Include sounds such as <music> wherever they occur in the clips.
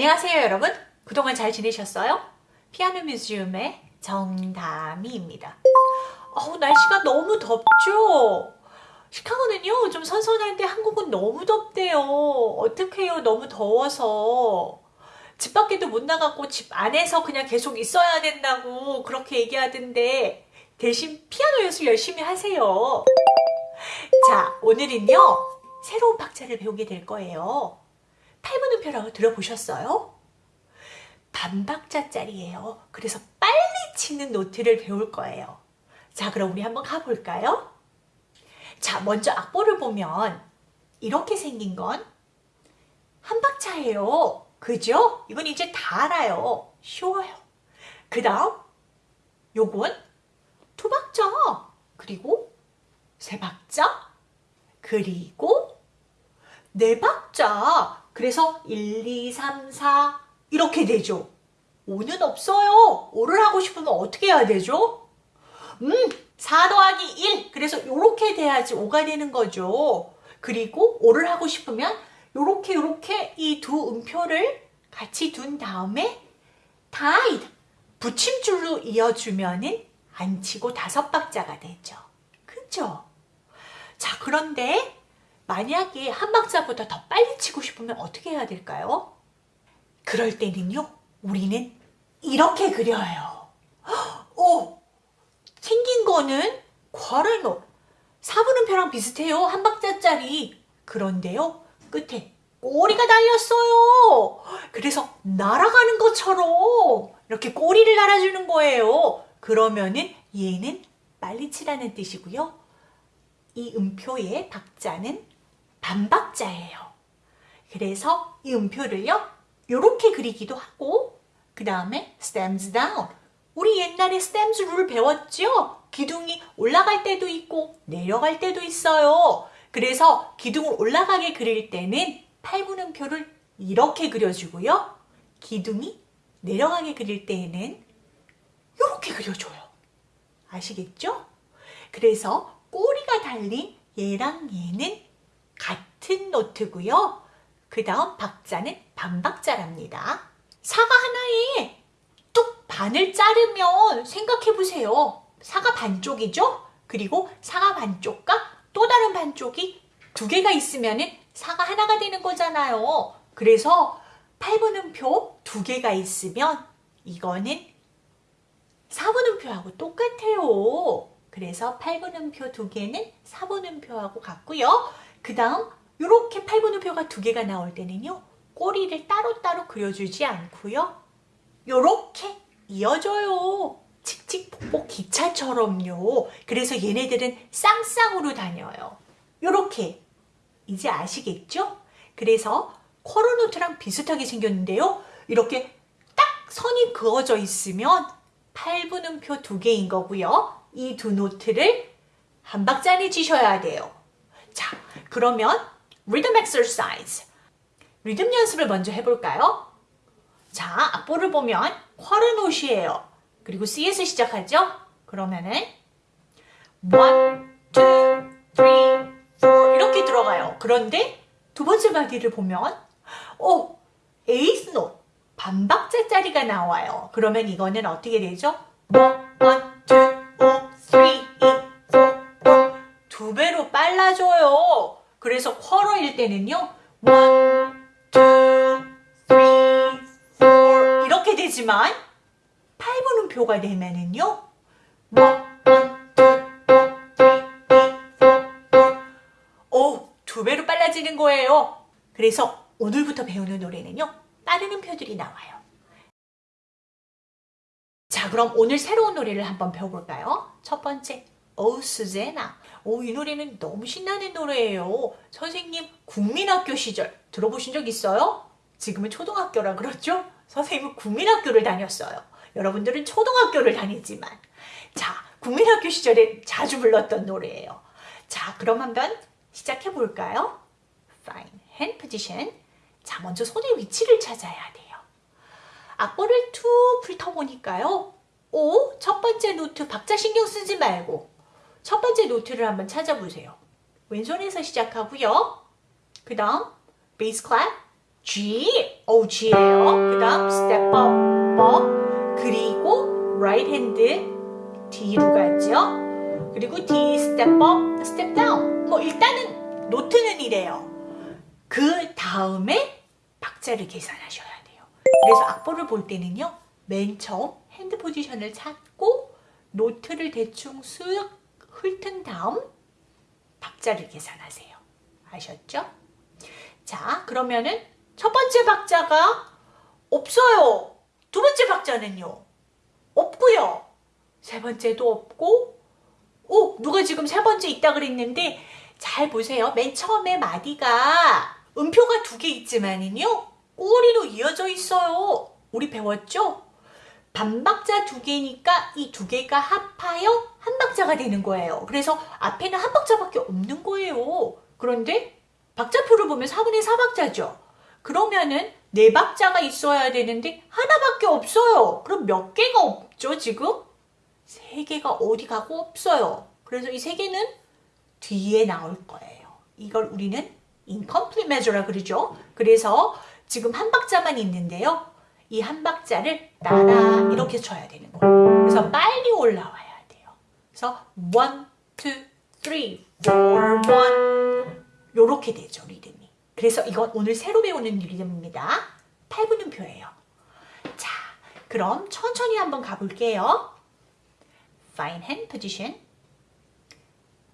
안녕하세요 여러분. 그동안 잘 지내셨어요? 피아노 뮤지엄의 정다미입니다. 어우 날씨가 너무 덥죠? 시카고는요 좀 선선한데 한국은 너무 덥대요. 어떡해요 너무 더워서. 집 밖에도 못 나가고 집 안에서 그냥 계속 있어야 된다고 그렇게 얘기하던데 대신 피아노 연습 열심히 하세요. 자 오늘은요 새로운 박자를 배우게 될 거예요 팔분음표라고 들어보셨어요? 반박자짜리예요. 그래서 빨리 치는 노트를 배울 거예요. 자 그럼 우리 한번 가볼까요? 자 먼저 악보를 보면 이렇게 생긴 건 한 박자예요. 그죠? 이건 이제 다 알아요. 쉬워요. 그 다음 요건 두 박자 그리고 세 박자 그리고 네 박자 그래서 1, 2, 3, 4 이렇게 되죠. 5는 없어요. 5를 하고 싶으면 어떻게 해야 되죠? 음, 4 더하기 1. 그래서 이렇게 돼야지 5가 되는 거죠. 그리고 5를 하고 싶으면 이렇게 이렇게 이 두 음표를 같이 둔 다음에 tied 붙임줄로 이어주면 은 안 치고 다섯 박자가 되죠. 그죠? 자, 그런데 만약에 한 박자보다 더 빨리 치고 싶으면 어떻게 해야 될까요? 그럴 때는요, 우리는 이렇게 그려요. 오! 생긴 거는 괄호노 4분음표랑 비슷해요. 한 박자짜리. 그런데요, 끝에 꼬리가 달렸어요. 그래서 날아가는 것처럼 이렇게 꼬리를 달아주는 거예요. 그러면은 얘는 빨리 치라는 뜻이고요. 이 음표의 박자는 반박자예요. 그래서 이 음표를요. 이렇게 그리기도 하고 그 다음에 stems down. 우리 옛날에 stems 룰 배웠죠? 기둥이 올라갈 때도 있고 내려갈 때도 있어요. 그래서 기둥을 올라가게 그릴 때는 8분음표를 이렇게 그려주고요. 기둥이 내려가게 그릴 때에는 이렇게 그려줘요. 아시겠죠? 그래서 꼬리가 달린 얘랑 얘는 같은 노트고요. 그 다음 박자는 반박자랍니다. 사과 하나에 뚝 반을 자르면 생각해보세요. 사과 반쪽이죠? 그리고 사과 반쪽과 또 다른 반쪽이 두 개가 있으면 사과 하나가 되는 거잖아요. 그래서 8분음표 두 개가 있으면 이거는 4분음표하고 똑같아요. 그래서 8분음표 두 개는 4분음표하고 같고요. 그 다음 이렇게 8분음표가 두 개가 나올 때는요. 꼬리를 따로따로 그려주지 않고요. 이렇게 이어져요. 칙칙폭폭 기차처럼요. 그래서 얘네들은 쌍쌍으로 다녀요. 이렇게 이제 아시겠죠? 그래서 쿼러노트랑 비슷하게 생겼는데요. 이렇게 딱 선이 그어져 있으면 8분음표 두 개인 거고요. 이 두 노트를 한 박자 치셔야 돼요. 자, 그러면 리듬 exercise. 리듬 연습을 먼저 해볼까요? 자, 악보를 보면 쿼르노시예요. 그리고 C에서 시작하죠? 그러면은 1, 2, 3, 4 이렇게 들어가요. 그런데 두 번째 마디를 보면 오, 에이스 노 반박자짜리가 나와요. 그러면 이거는 어떻게 되죠? 1, 1, 2, 5, 3, 그래서 쿼러일 때는요. 1, 2, 3, 4 이렇게 되지만 8분음표가 되면은요. 1, 1, 2, 3, 4 오, 두 배로 빨라지는 거예요. 그래서 오늘부터 배우는 노래는요. 빠른 음표들이 나와요. 자, 그럼 오늘 새로운 노래를 한번 배워볼까요? 첫 번째, 오 수제나. 오, 이 노래는 너무 신나는 노래예요. 선생님, 국민학교 시절 들어보신 적 있어요? 지금은 초등학교라 그렇죠? 선생님은 국민학교를 다녔어요. 여러분들은 초등학교를 다니지만. 자, 국민학교 시절에 자주 불렀던 노래예요. 자, 그럼 한번 시작해 볼까요? Fine. Hand position. 자, 먼저 손의 위치를 찾아야 돼요. 악보를 툭 훑어보니까요. 오, 첫 번째 노트 박자 신경 쓰지 말고 첫 번째 note를 한번 찾아보세요. 왼손에서 시작하고요. 그 다음 bass clef, G, 오 G예요. 그 다음 step up, up. 그리고 right hand D로 가죠. 그리고 D, step up, step down. 뭐 일단은 note는 이래요. 그 다음에 박자를 계산하셔야 돼요. 그래서 악보를 볼 때는요. 맨 처음 hand position을 찾고 노트를 대충 쓱 훑은 다음 박자를 계산하세요. 아셨죠? 자, 그러면은 첫 번째 박자가 없어요. 두 번째 박자는요. 없고요. 세 번째도 없고 오, 누가 지금 세 번째 있다 그랬는데 잘 보세요. 맨 처음에 마디가 음표가 두 개 있지만은요. 꼬리로 이어져 있어요. 우리 배웠죠? 반박자 두 개니까 이 두 개가 합하여 한 박자가 되는 거예요. 그래서 앞에는 한 박자밖에 없는 거예요. 그런데 박자표를 보면 4분의 4박자죠. 그러면은 네 박자가 있어야 되는데 하나밖에 없어요. 그럼 몇 개가 없죠, 지금? 세 개가 어디 가고 없어요. 그래서 이 세 개는 뒤에 나올 거예요. 이걸 우리는 incomplete measure라 그러죠. 그래서 지금 한 박자만 있는데요. 이 한 박자를 따라 이렇게 쳐야 되는 거예요. 그래서 빨리 올라와야 돼요. 그래서 one, two, three, four, one 요렇게 되죠, 리듬이. 그래서 이건 오늘 새로 배우는 리듬입니다. 8분음표예요. 자, 그럼 천천히 한번 가볼게요. Fine hand position.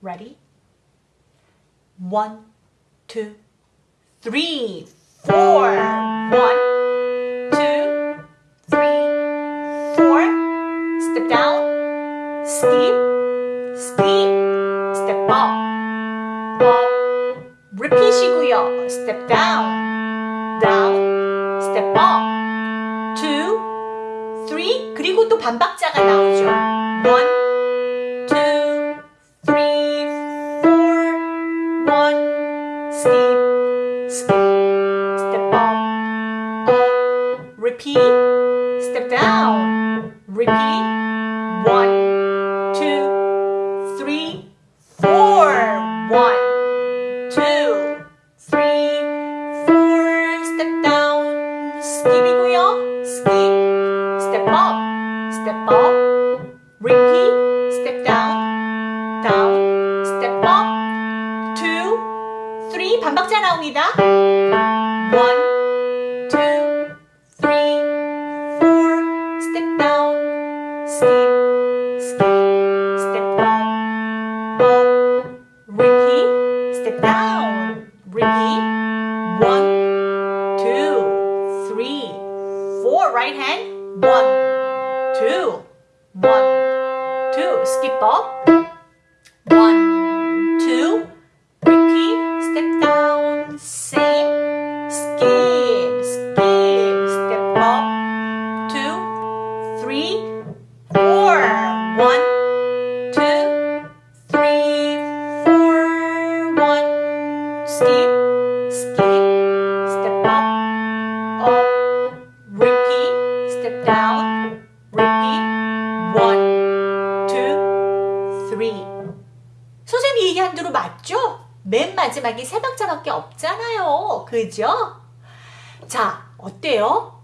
Ready? One, two, three, four. One, two, three, four. Step down, skip, 반박자가 나오죠. One, two, three, four. One, skip, skip, step up, up. Repeat, step down, repeat. Down. Repeat. One, two, three. 선생님이 얘기한 대로 맞죠? 맨 마지막에 세 박자밖에 없잖아요. 그죠? 자, 어때요?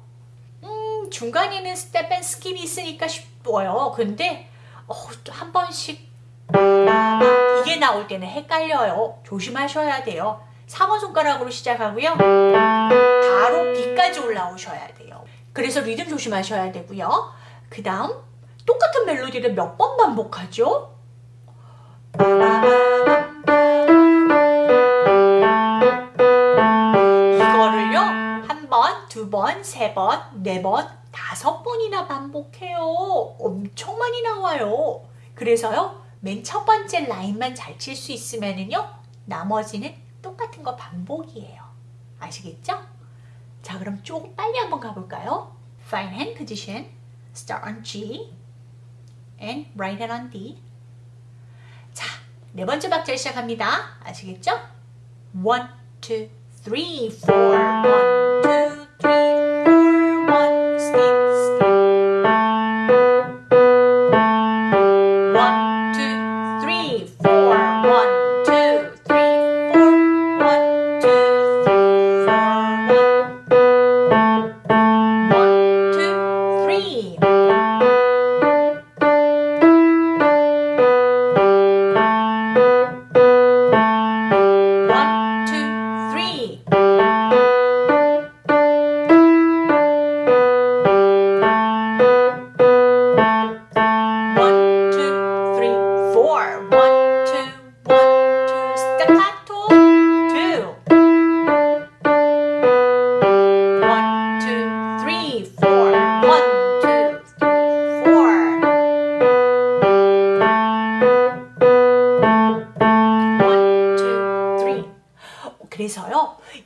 음, 중간에는 step and skip이 있으니까 쉽어요. 근데 어, 또 한 번씩 이게 나올 때는 헷갈려요. 조심하셔야 돼요. 3번 손가락으로 시작하고요. 바로 B까지 올라오셔야 돼요. 그래서 리듬 조심하셔야 되고요. 그 다음 똑같은 멜로디를 몇 번 반복하죠? 이거를요 한 번, 두 번, 세 번, 네 번, 다섯 번이나 반복해요. 엄청 많이 나와요. 그래서요 맨 첫 번째 라인만 잘 칠 수 있으면은요 나머지는 똑같은 거 반복이에요. 아시겠죠? 자 그럼 조금 빨리 한번 가볼까요? Fine hand position. Start on G and right hand on D. 자, 네 번째 박자 시작합니다. 아시겠죠? One, two, three, four.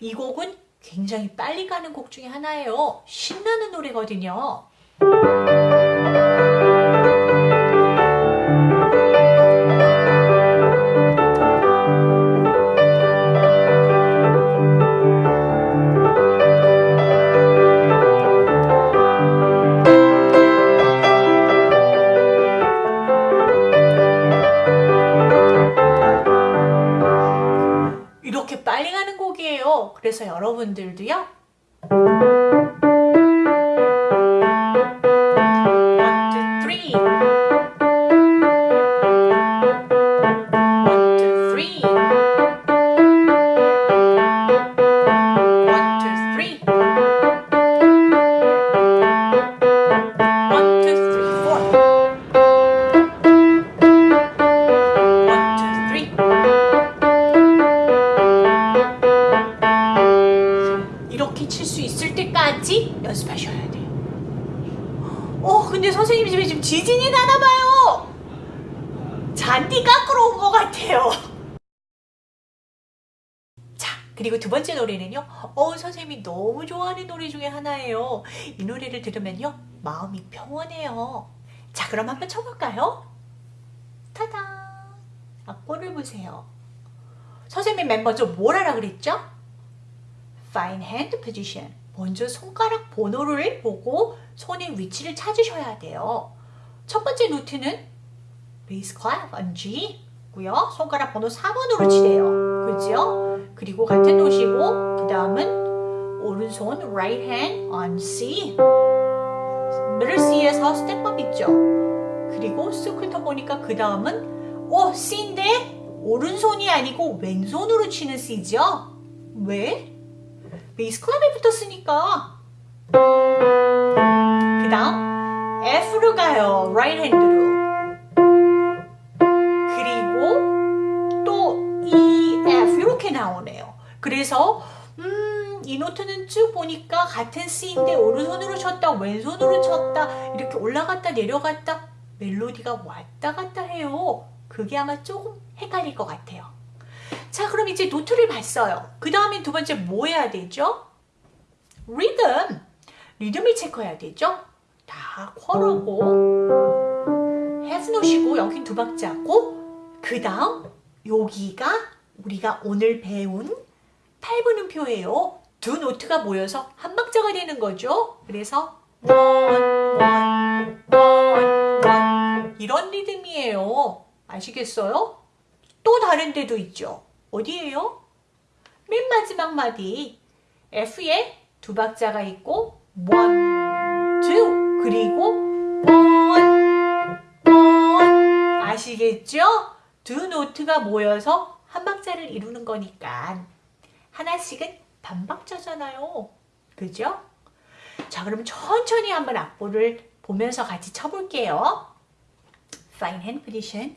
이 곡은 굉장히 빨리 가는 곡 중에 하나예요. 신나는 노래거든요. 곡이에요. 그래서 여러분들도요. 잔디 깎으러 온 것 같아요. 자, 그리고 두 번째 노래는요. 어, 선생님이 너무 좋아하는 노래 중에 하나예요. 이 노래를 들으면요. 마음이 평온해요. 자, 그럼 한번 쳐볼까요? 타다! 악보를 보세요. 선생님 맨 먼저 뭘 하라 그랬죠? Find hand position. 먼저 손가락 번호를 보고 손의 위치를 찾으셔야 돼요. 첫 번째 note는 bass clef on G 고요. 손가락 번호 4번으로 치래요. 그죠? 그리고 같은 note시고 그 다음은 오른손 right hand on C middle C에서 step up 있죠. 그리고 쓱 훑어보니까 그 다음은 어 C인데 오른손이 아니고 왼손으로 치는 C죠. 왜? bass clef에 붙었으니까 그 다음 F로 가요 right hand로 나오네요 그래서 음, 이 노트는 쭉 보니까 같은 C인데 오른손으로 쳤다 왼손으로 쳤다 이렇게 올라갔다 내려갔다 멜로디가 왔다 갔다 해요 그게 아마 조금 헷갈릴 것 같아요 자 그럼 이제 노트를 봤어요. 그 다음에 두 번째 뭐 해야 되죠? 리듬. 리듬을 체크해야 되죠? 다 쿼러고 have 노시고 여긴 두 박자고 그 다음 여기가 우리가 오늘 배운 8분음표예요. 두 노트가 모여서 한 박자가 되는 거죠. 그래서 one, one, one 이런 리듬이에요. 아시겠어요? 또 다른 데도 있죠. 어디예요? 맨 마지막 마디 F에 두 박자가 있고 one, two 그리고 one, one 아시겠죠? 두 노트가 모여서 한 박자를 이루는 거니까 하나씩은 반박자잖아요. 그죠? 자 그럼 천천히 한번 악보를 보면서 같이 쳐볼게요. Find hand position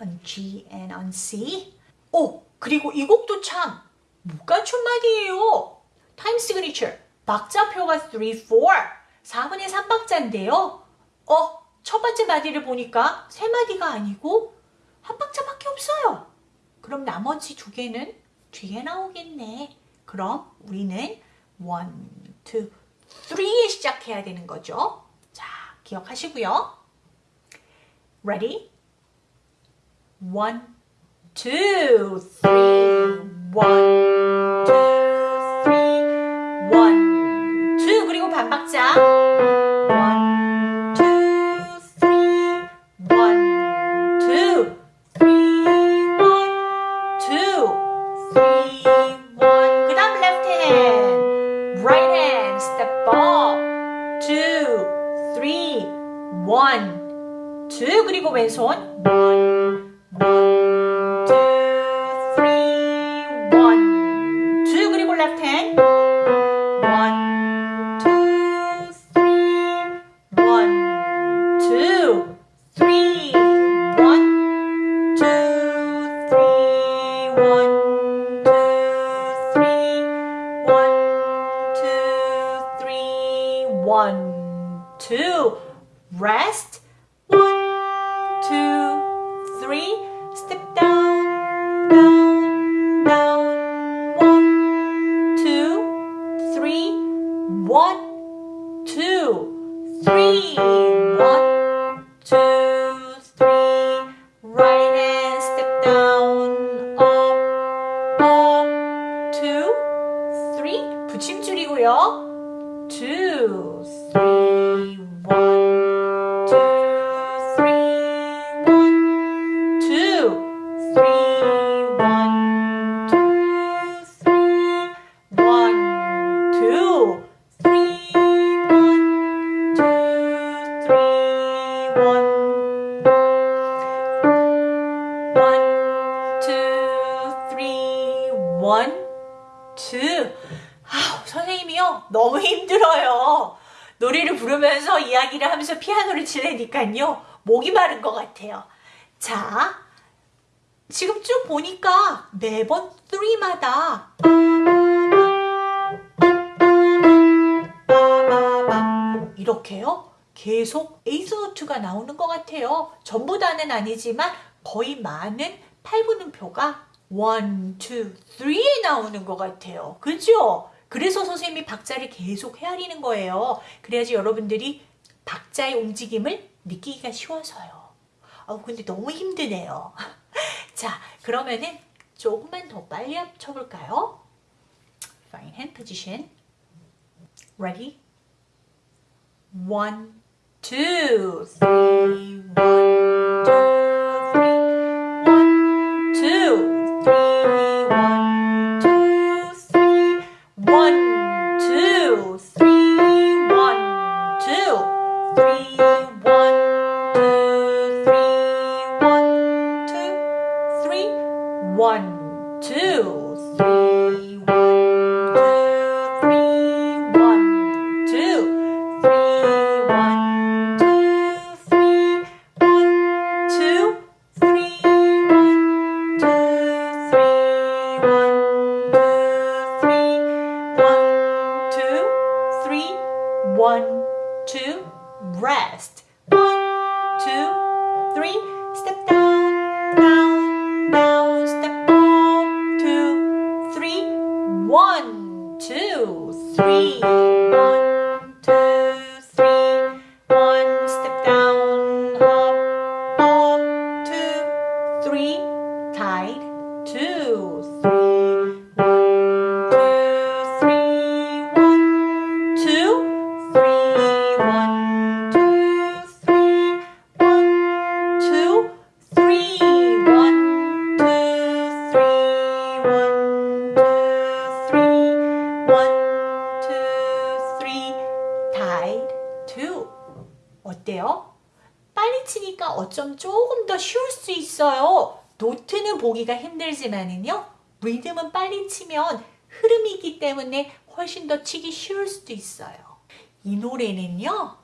on G and on C 오! 그리고 이 곡도 참 못갖춘마디예요. time signature 박자표가 3, 4 4분의 3박자인데요. 어? 첫 번째 마디를 보니까 세 마디가 아니고 한 박자밖에 없어요. 그럼 나머지 두 개는 뒤에 나오겠네. 그럼 우리는 1, 2, 3에 시작해야 되는 거죠. 자, 기억하시고요. Ready? 1, 2, 3, 1, 2, left hand. 부르면서 이야기를 하면서 피아노를 치려니까요. 목이 마른 것 같아요. 자, 지금 쭉 보니까 매번 3마다 이렇게요. 계속 에이스 노트가 나오는 것 같아요. 전부 다는 아니지만 거의 많은 8분음표가 1, 2, 3에 나오는 것 같아요. 그죠? 그래서 선생님이 박자를 계속 헤아리는 거예요. 그래야지 여러분들이 박자의 움직임을 느끼기가 쉬워서요. 아 근데 너무 힘드네요. <laughs> 자, 그러면은 조금만 더 빨리 합쳐볼까요? Fine hand position. Ready? One, two, three, one, two, 보기가 힘들지만은요. 리듬은 빨리 치면 흐름이 있기 때문에 훨씬 더 치기 쉬울 수도 있어요. 이 노래는요.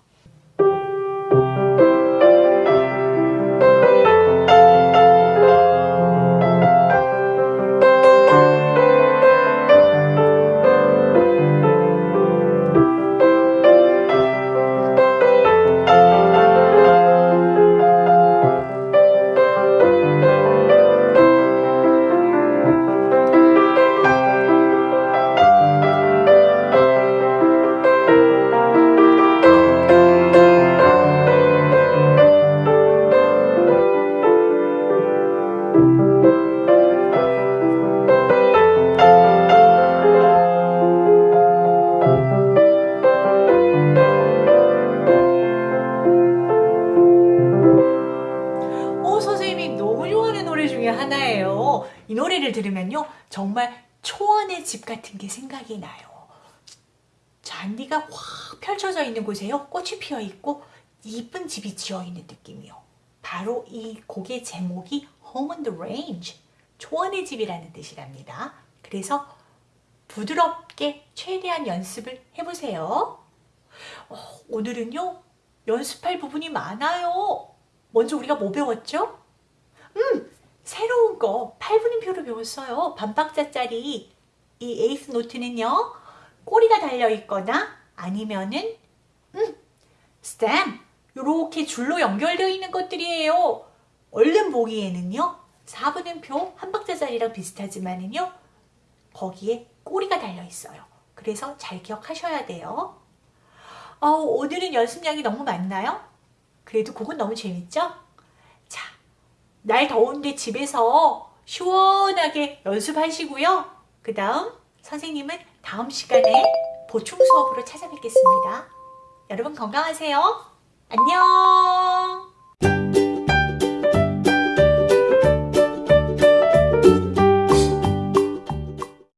중에 하나예요. 이 노래를 들으면요. 정말 초원의 집 같은 게 생각이 나요. 잔디가 확 펼쳐져 있는 곳에요. 꽃이 피어 있고 이쁜 집이 지어 있는 느낌이요. 바로 이 곡의 제목이 Home on the Range. 초원의 집이라는 뜻이랍니다. 그래서 부드럽게 최대한 연습을 해보세요. 어, 오늘은요. 연습할 부분이 많아요. 먼저 우리가 뭐 배웠죠? 음, 새로운 거 8분음표로 배웠어요. 반박자짜리 이 에이스 노트는요. 꼬리가 달려 있거나 아니면은 음, 스탬 이렇게 줄로 연결되어 있는 것들이에요. 얼른 보기에는요. 4분음표 한 박자짜리랑 비슷하지만은요. 거기에 꼬리가 달려 있어요. 그래서 잘 기억하셔야 돼요. 어, 오늘은 연습량이 너무 많나요? 그래도 그건 너무 재밌죠? 자, 날 더운데 집에서 시원하게 연습하시고요. 그 다음 선생님은 다음 시간에 보충 수업으로 찾아뵙겠습니다. 여러분 건강하세요. 안녕!